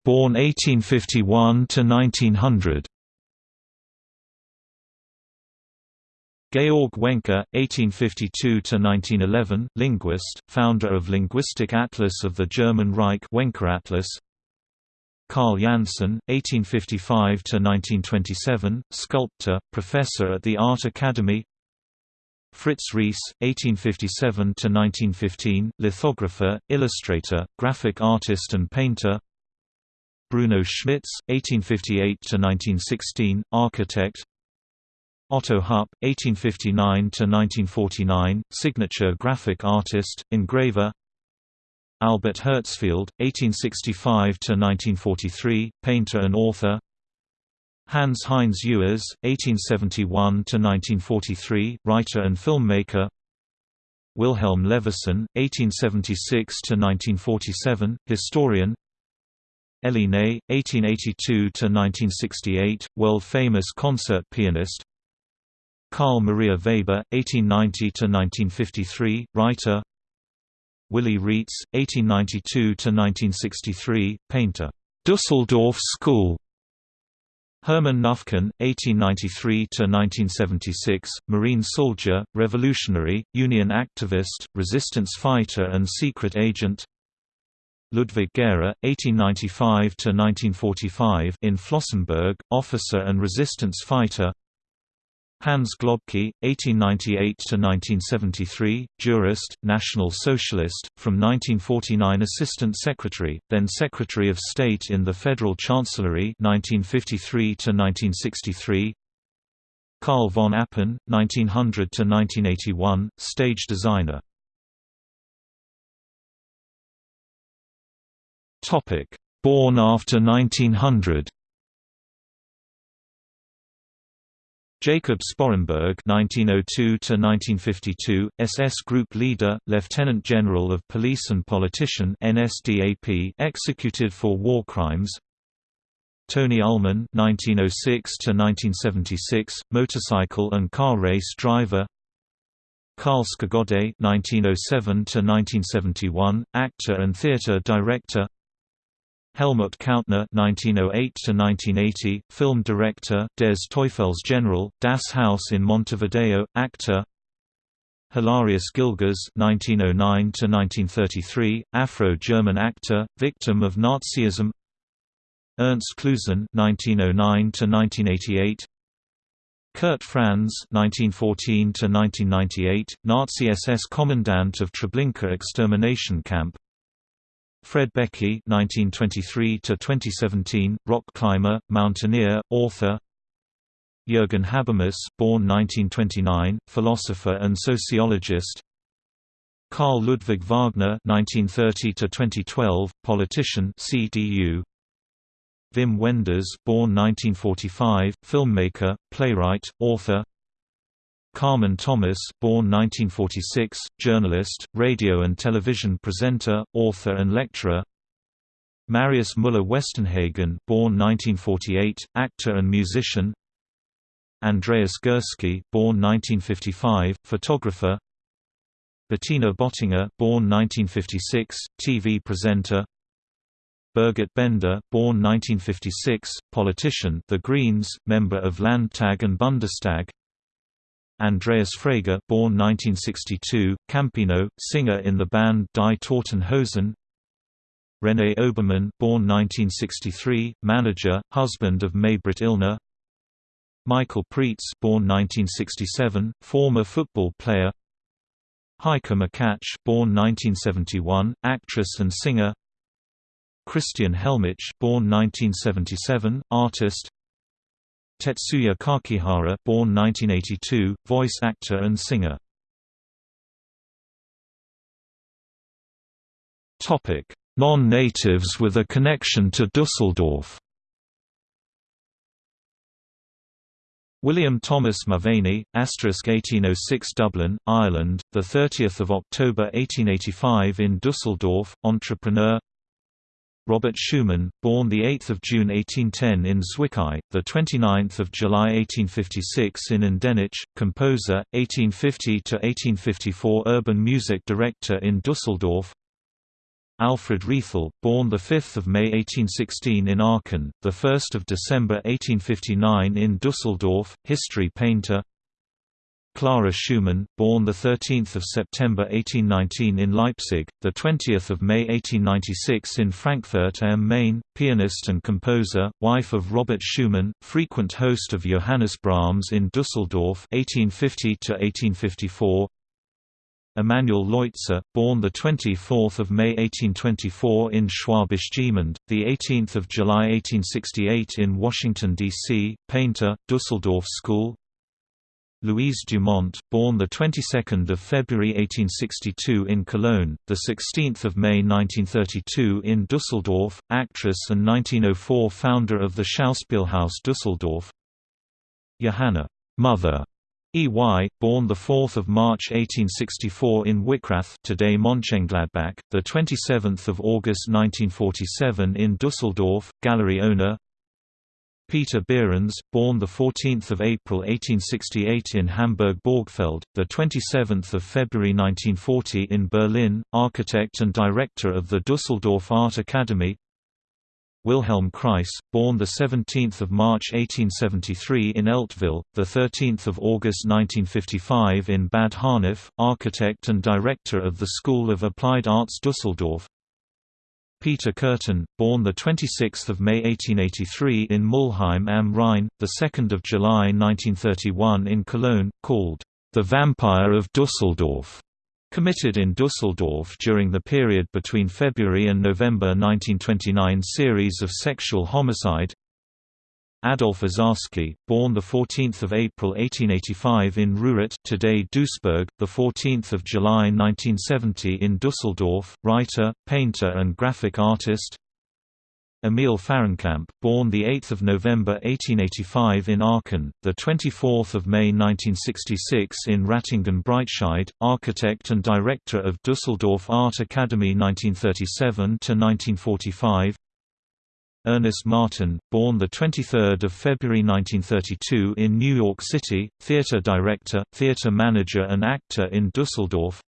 Born 1851 to 1900. Georg Wenker, 1852–1911, linguist, founder of Linguistic Atlas of the German Reich Wenker Atlas. Carl Janssen, 1855–1927, sculptor, professor at the Art Academy Fritz Ries, 1857–1915, lithographer, illustrator, graphic artist and painter Bruno Schmitz, 1858–1916, architect. Otto Hupp, 1859–1949, signature graphic artist, engraver. Albert Herzfeld, 1865–1943, painter and author. Hans Heinz Ewers, 1871–1943, writer and filmmaker. Wilhelm Levison, 1876–1947, historian Elly Ney, 1882–1968, world-famous concert pianist. Carl Maria Weber, 1890–1953, writer. Willy Reitz, 1892–1963, painter. Dusseldorf School. Hermann Knüfken, 1893–1976, Marine soldier, revolutionary, Union activist, resistance fighter and secret agent Ludwig Gehre, 1895–1945 in Flossenburg, officer and resistance fighter. Hans Globke, 1898–1973, jurist, National Socialist, from 1949 Assistant Secretary, then Secretary of State in the Federal Chancellery 1953–1963 Karl von Appen, 1900–1981, stage designer Born after 1900 Jacob Sporrenberg (1902–1952), SS Group Leader, Lieutenant General of Police and Politician (NSDAP), executed for war crimes. Tony Ullman (1906–1976), motorcycle and car race driver. Karl Skogode (1907–1971), actor and theater director. Helmut Käutner (1908–1980), film director, Des Teufels General, Das Haus in Montevideo, actor. Hilarius Gilges (1909–1933), Afro-German actor, victim of Nazism. Ernst Klusen (1909–1988). Kurt Franz (1914–1998), Nazi SS commandant of Treblinka extermination camp. Fred Beckey (1923–2017), rock climber, mountaineer, author. Jürgen Habermas, born 1929, philosopher and sociologist. Karl Ludwig Wagner (1930–2012), politician, CDU. Wim Wenders, born 1945, filmmaker, playwright, author. Carmen Thomas born 1946, journalist, radio and television presenter, author and lecturer. Marius Müller-Westernhagen born 1948, actor and musician. Andreas Gursky born 1955, photographer. Bettina Böttinger born 1956, TV presenter. Birgit Bender, born 1956, politician The Greens, member of Landtag and Bundestag Andreas Frege born 1962, Campino, singer in the band Die Toten Hosen René Obermann born 1963, manager, husband of Maybrit Illner. Michael Preetz born 1967, former football player. Heike Makatsch born 1971, actress and singer. Christian Helmich born 1977, artist Tetsuya Kakihara born 1982, voice actor and singer. Non-natives with a connection to Dusseldorf. William Thomas Mulvany, asterisk 1806 Dublin, Ireland, the 30th of October 1885 in Dusseldorf, entrepreneur, Robert Schumann, born 8 June 1810 in Zwickau, 29 July 1856 in Endenich, composer, 1850–1854 urban music director in Dusseldorf. Alfred Rethel, born 5 May 1816 in Aachen, 1 December 1859 in Dusseldorf, history painter Clara Schumann, born 13 September 1819 in Leipzig, 20 May 1896 in Frankfurt am Main, pianist and composer, wife of Robert Schumann, frequent host of Johannes Brahms in Dusseldorf 1850 to 1854. Emanuel Leutze, born 24 May 1824 in Schwäbisch Gmünd, 18 July 1868 in Washington, D.C., painter, Dusseldorf School, Louise Dumont, born the 22nd of February 1862 in Cologne, the 16th of May 1932 in Düsseldorf, actress and 1904 founder of the Schauspielhaus Düsseldorf. Johanna Mother E.Y., born the 4th of March 1864 in Wickrath, today Mönchengladbach, the 27th of August 1947 in Düsseldorf, gallery owner, Peter Behrens, born 14 April 1868 in Hamburg-Borgfeld, 27 February 1940 in Berlin, architect and director of the Düsseldorf Art Academy. Wilhelm Kreis, born 17 March 1873 in Eltville, 13 August 1955 in Bad Honnef, architect and director of the School of Applied Arts Düsseldorf Peter Kürten, born 26 May 1883 in Mülheim am Rhein, 2 July 1931 in Cologne, called, "...the Vampire of Dusseldorf", committed in Dusseldorf during the period between February and November 1929 series of sexual homicide Adolf Uzarski, born the 14th of April 1885 in Ruhrort, today Duisburg, the 14th of July 1970 in Düsseldorf, writer, painter and graphic artist. Emil Fahrenkamp, born the 8th of November 1885 in Aachen, the 24th of May 1966 in Ratingen-Breitscheid, architect and director of Düsseldorf Art Academy 1937 to 1945. Ernest Martin, born 23 February 1932 in New York City, theater director, theater manager and actor in Dusseldorf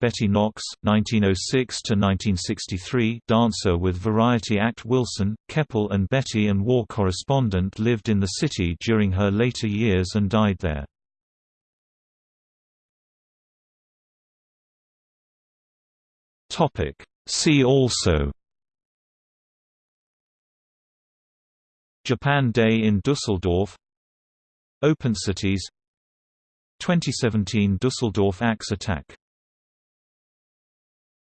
Betty Knox, 1906 to 1963, dancer with variety act Wilson, Keppel and Betty and war correspondent lived in the city during her later years and died there. See also Japan Day in Dusseldorf. Open Cities. 2017 Dusseldorf Axe attack